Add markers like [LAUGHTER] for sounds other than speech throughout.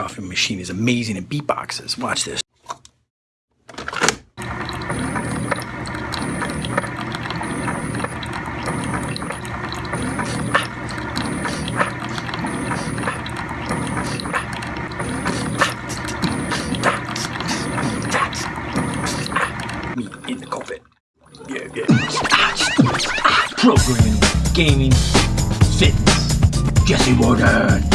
coffee machine is amazing in beatboxes. Watch this. In the carpet. Yeah, yeah. Programming, gaming, fitness. Jesse Warden.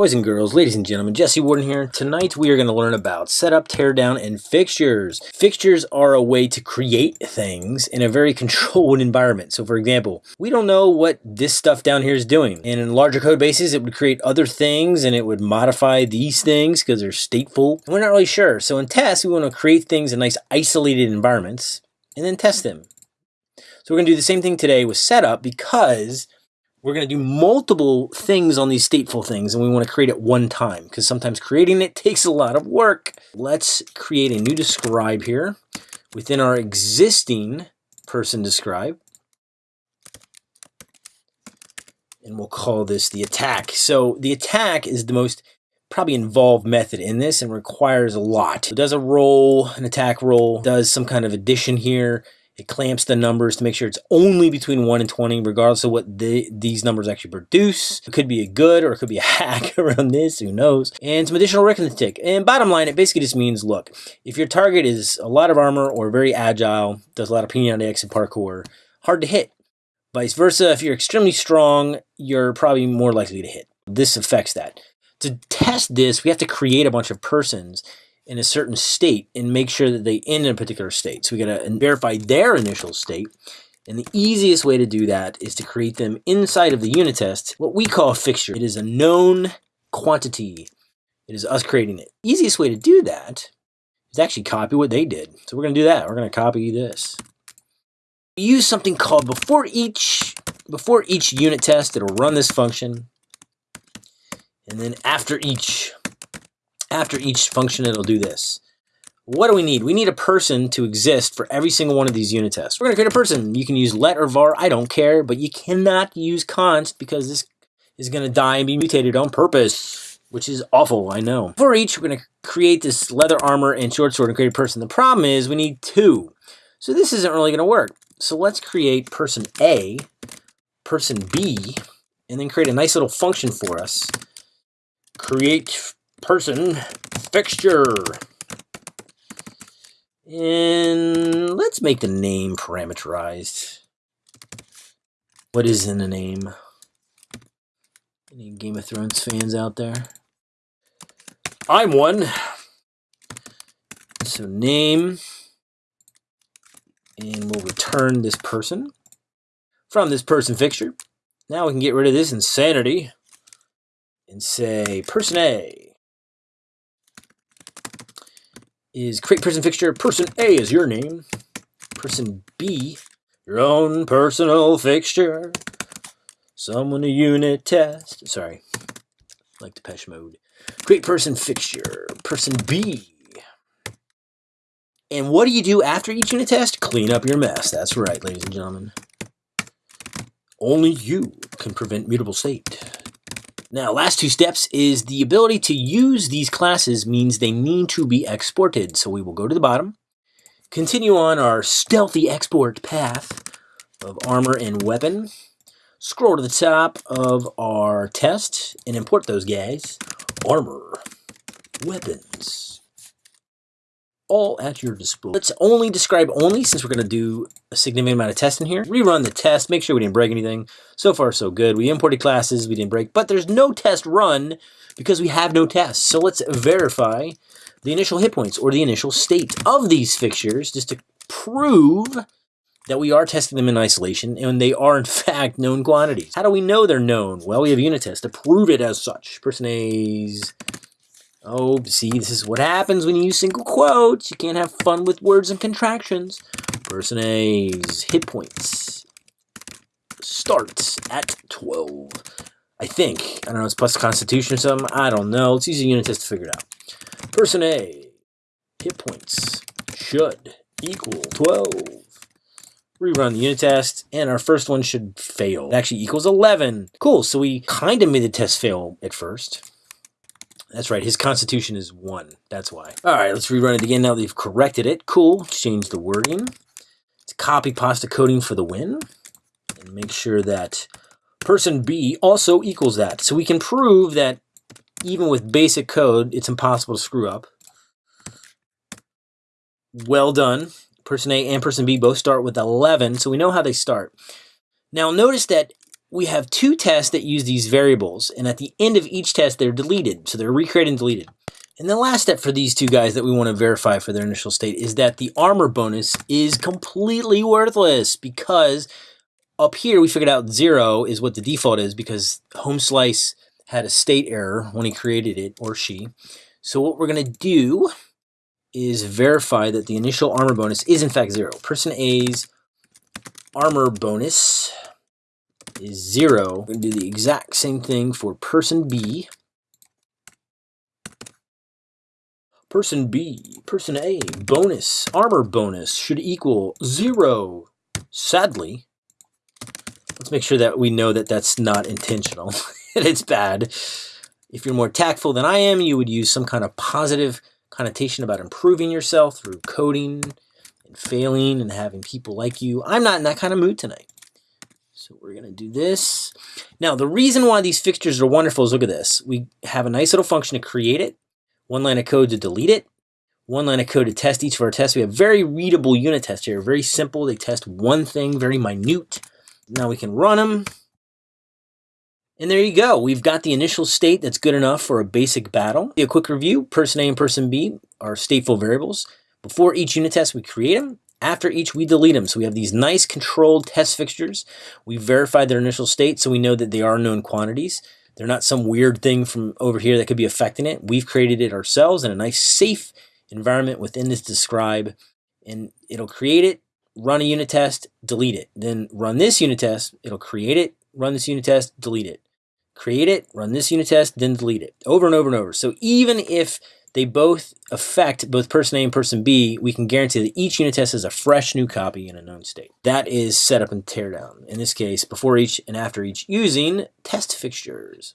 Boys and girls, ladies and gentlemen, Jesse Warden here. Tonight we are going to learn about setup, teardown, and fixtures. Fixtures are a way to create things in a very [LAUGHS] controlled environment. So for example, we don't know what this stuff down here is doing. And in larger code bases, it would create other things and it would modify these things because they're stateful. And we're not really sure. So in tests, we want to create things in nice isolated environments and then test them. So we're going to do the same thing today with setup because we're going to do multiple things on these stateful things and we want to create it one time because sometimes creating it takes a lot of work. Let's create a new describe here within our existing person describe. And we'll call this the attack. So the attack is the most probably involved method in this and requires a lot. It does a roll, an attack roll, does some kind of addition here, it clamps the numbers to make sure it's only between 1 and 20, regardless of what the, these numbers actually produce. It could be a good or it could be a [LAUGHS] hack around this, who knows. And some additional arithmetic. And bottom line, it basically just means, look, if your target is a lot of armor or very agile, does a lot of P90X and parkour, hard to hit. Vice versa, if you're extremely strong, you're probably more likely to hit. This affects that. To test this, we have to create a bunch of persons in a certain state and make sure that they end in a particular state. So we got to verify their initial state. And the easiest way to do that is to create them inside of the unit test, what we call a fixture. It is a known quantity. It is us creating it. Easiest way to do that is actually copy what they did. So we're going to do that. We're going to copy this. We use something called before each before each unit test, it'll run this function. And then after each after each function, it'll do this. What do we need? We need a person to exist for every single one of these unit tests. We're going to create a person. You can use let or var, I don't care, but you cannot use const because this is going to die and be mutated on purpose, which is awful, I know. For each, we're going to create this leather armor and short sword and create a person. The problem is we need two. So this isn't really going to work. So let's create person A, person B, and then create a nice little function for us. Create person fixture. And let's make the name parameterized. What is in the name? Any Game of Thrones fans out there? I'm one. So name, and we'll return this person from this person fixture. Now we can get rid of this insanity and say person A is create person fixture. Person A is your name. Person B, your own personal fixture. Someone a unit test. Sorry, like the Depeche Mode. Create person fixture. Person B. And what do you do after each unit test? Clean up your mess. That's right, ladies and gentlemen. Only you can prevent mutable state. Now, last two steps is the ability to use these classes means they need to be exported. So we will go to the bottom, continue on our stealthy export path of armor and weapon, scroll to the top of our test and import those guys. Armor, weapons, all at your disposal. Let's only describe only since we're going to do a significant amount of testing here. Rerun the test, make sure we didn't break anything. So far, so good. We imported classes, we didn't break, but there's no test run because we have no tests. So let's verify the initial hit points or the initial state of these fixtures just to prove that we are testing them in isolation and they are in [LAUGHS] fact known quantities. How do we know they're known? Well, we have unit tests to prove it as such. Person A's Oh, see, this is what happens when you use single quotes. You can't have fun with words and contractions. Person A's hit points starts at 12. I think. I don't know, it's plus constitution or something. I don't know. Let's use a unit test to figure it out. Person A, hit points should equal 12. Rerun the unit test, and our first one should fail. It actually equals 11. Cool, so we kind of made the test fail at first. That's right, his constitution is 1. That's why. All right, let's rerun it again now they've corrected it. Cool, change the wording. Let's copy pasta coding for the win. And make sure that person B also equals that. So we can prove that even with basic code, it's impossible to screw up. Well done. Person A and person B both start with 11, so we know how they start. Now notice that we have two tests that use these variables, and at the end of each test, they're deleted. So they're recreated and deleted. And the last step for these two guys that we want to verify for their initial state is that the armor bonus is completely worthless because up here we figured out zero is what the default is because home slice had a state error when he created it, or she. So what we're going to do is verify that the initial armor bonus is in fact zero. Person A's armor bonus is zero. We're going to do the exact same thing for person B. Person B, person A, bonus, armor bonus should equal zero. Sadly, let's make sure that we know that that's not intentional [LAUGHS] it's bad. If you're more tactful than I am, you would use some kind of positive connotation about improving yourself through coding and failing and having people like you. I'm not in that kind of mood tonight. So we're going to do this. Now, the reason why these fixtures are wonderful is look at this. We have a nice little function to create it, one line of code to delete it, one line of code to test each of our tests. We have very readable unit tests here, very simple. They test one thing, very minute. Now we can run them. And there you go. We've got the initial state that's good enough for a basic battle. A quick review, person A and person B are stateful variables. Before each unit test, we create them. After each, we delete them. So we have these nice controlled test fixtures. We verified their initial state, so we know that they are known quantities. They're not some weird thing from over here that could be affecting it. We've created it ourselves in a nice safe environment within this describe, and it'll create it, run a unit test, delete it. Then run this unit test, it'll create it, run this unit test, delete it. Create it, run this unit test, then delete it. Over and over and over. So even if they both affect both person A and person B, we can guarantee that each unit test is a fresh new copy in a known state. That is setup and teardown. In this case, before each and after each using test fixtures.